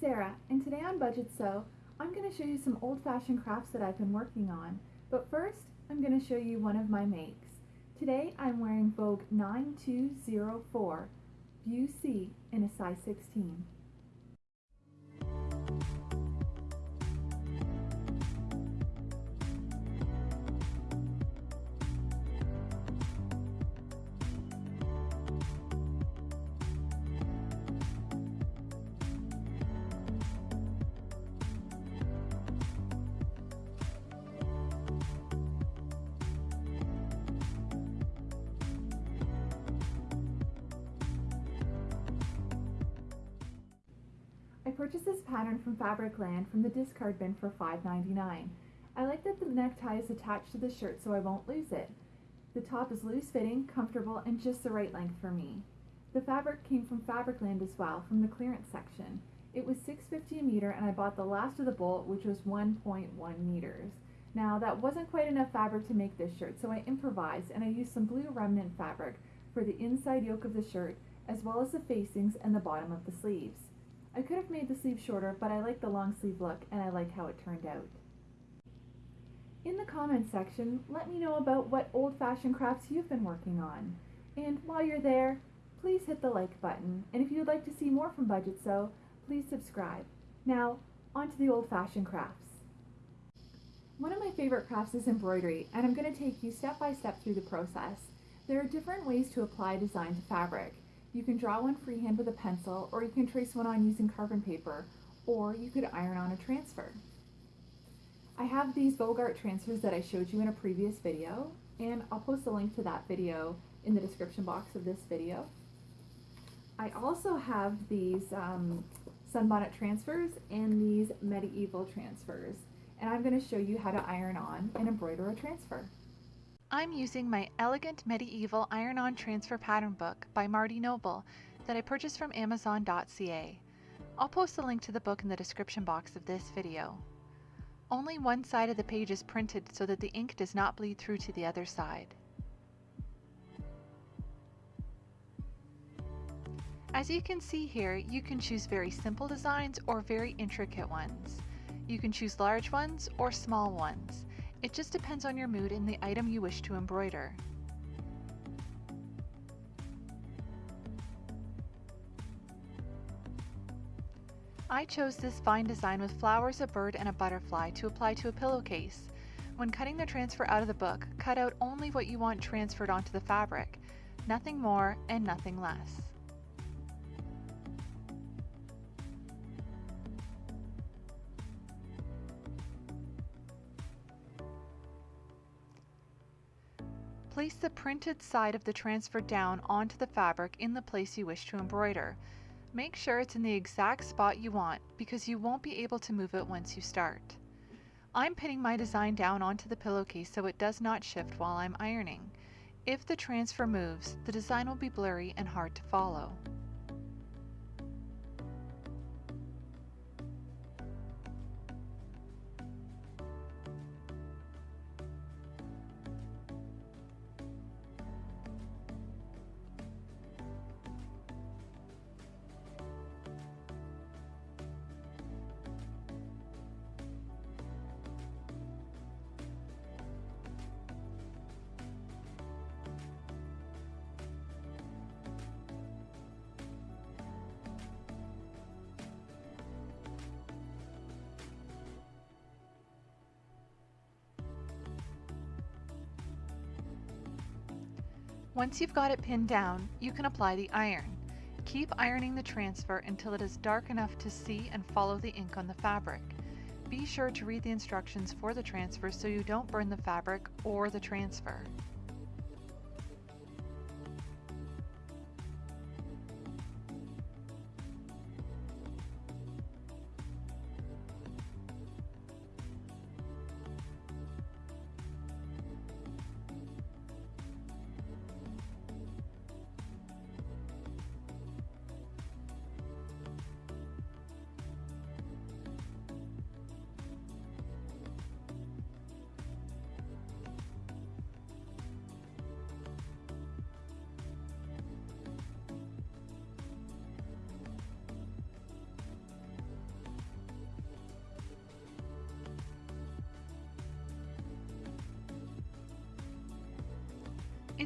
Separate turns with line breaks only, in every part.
Sarah, and today on Budget Sew, I'm going to show you some old-fashioned crafts that I've been working on. But first, I'm going to show you one of my makes. Today I'm wearing Vogue 9204 View C in a size 16. Purchased this pattern from Fabricland from the discard bin for $5.99. I like that the necktie is attached to the shirt so I won't lose it. The top is loose fitting, comfortable, and just the right length for me. The fabric came from Fabricland as well, from the clearance section. It was $6.50 a meter and I bought the last of the bolt which was 1.1 meters. Now that wasn't quite enough fabric to make this shirt so I improvised and I used some blue remnant fabric for the inside yoke of the shirt as well as the facings and the bottom of the sleeves. I could have made the sleeve shorter, but I like the long sleeve look and I like how it turned out. In the comments section, let me know about what old-fashioned crafts you've been working on. And while you're there, please hit the like button. And if you'd like to see more from Budget Sew, please subscribe. Now, on to the old-fashioned crafts. One of my favorite crafts is embroidery, and I'm going to take you step by step through the process. There are different ways to apply design to fabric. You can draw one freehand with a pencil, or you can trace one on using carbon paper, or you could iron on a transfer. I have these Vogart transfers that I showed you in a previous video, and I'll post a link to that video in the description box of this video. I also have these um, sunbonnet transfers and these medieval transfers, and I'm going to show you how to iron on and embroider a transfer.
I'm using my Elegant Medieval Iron-On Transfer Pattern Book by Marty Noble that I purchased from Amazon.ca. I'll post a link to the book in the description box of this video. Only one side of the page is printed so that the ink does not bleed through to the other side. As you can see here, you can choose very simple designs or very intricate ones. You can choose large ones or small ones. It just depends on your mood and the item you wish to embroider. I chose this vine design with flowers, a bird, and a butterfly to apply to a pillowcase. When cutting the transfer out of the book, cut out only what you want transferred onto the fabric, nothing more and nothing less. Place the printed side of the transfer down onto the fabric in the place you wish to embroider. Make sure it's in the exact spot you want because you won't be able to move it once you start. I'm pinning my design down onto the pillowcase so it does not shift while I'm ironing. If the transfer moves, the design will be blurry and hard to follow. Once you've got it pinned down, you can apply the iron. Keep ironing the transfer until it is dark enough to see and follow the ink on the fabric. Be sure to read the instructions for the transfer so you don't burn the fabric or the transfer.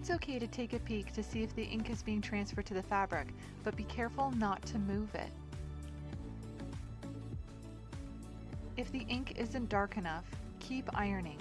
It's okay to take a peek to see if the ink is being transferred to the fabric, but be careful not to move it. If the ink isn't dark enough, keep ironing.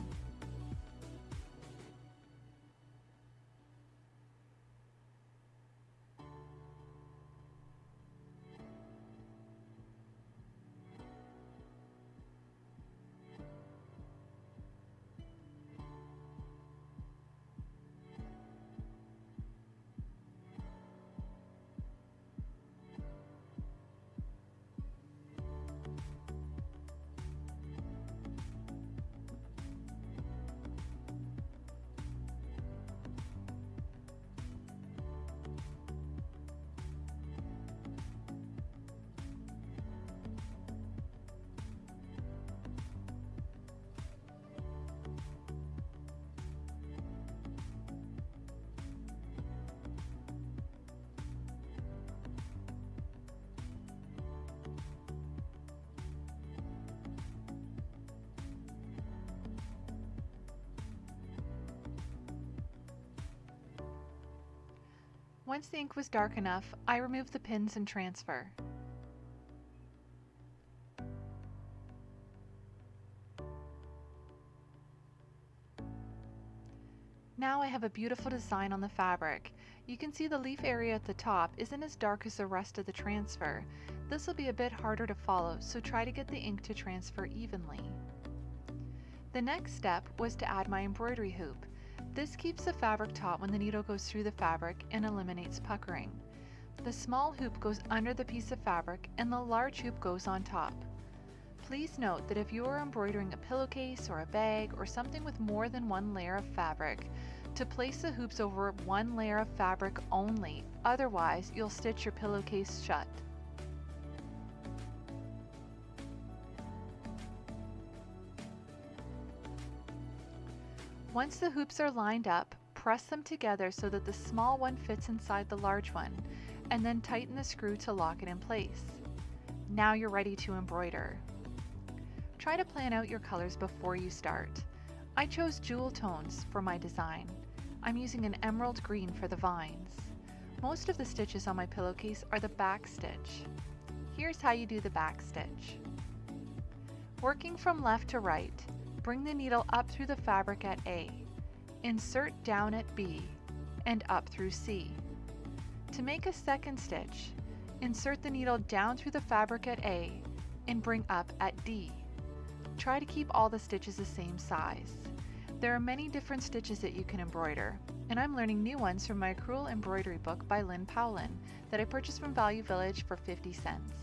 Once the ink was dark enough, I removed the pins and transfer. Now I have a beautiful design on the fabric. You can see the leaf area at the top isn't as dark as the rest of the transfer. This will be a bit harder to follow, so try to get the ink to transfer evenly. The next step was to add my embroidery hoop. This keeps the fabric taut when the needle goes through the fabric and eliminates puckering. The small hoop goes under the piece of fabric and the large hoop goes on top. Please note that if you are embroidering a pillowcase or a bag or something with more than one layer of fabric, to place the hoops over one layer of fabric only, otherwise you'll stitch your pillowcase shut. Once the hoops are lined up, press them together so that the small one fits inside the large one, and then tighten the screw to lock it in place. Now you're ready to embroider. Try to plan out your colors before you start. I chose jewel tones for my design. I'm using an emerald green for the vines. Most of the stitches on my pillowcase are the back stitch. Here's how you do the back stitch. Working from left to right, Bring the needle up through the fabric at A, insert down at B, and up through C. To make a second stitch, insert the needle down through the fabric at A and bring up at D. Try to keep all the stitches the same size. There are many different stitches that you can embroider, and I'm learning new ones from my Crewel Embroidery book by Lynn Powlin that I purchased from Value Village for 50 cents.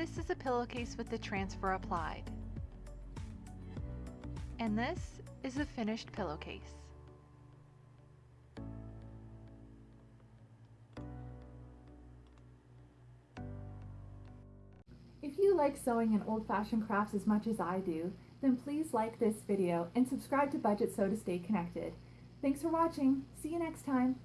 This is a pillowcase with the transfer applied. And this is a finished pillowcase.
If you like sewing and old-fashioned crafts as much as I do, then please like this video and subscribe to Budget Sew to stay connected. Thanks for watching. See you next time.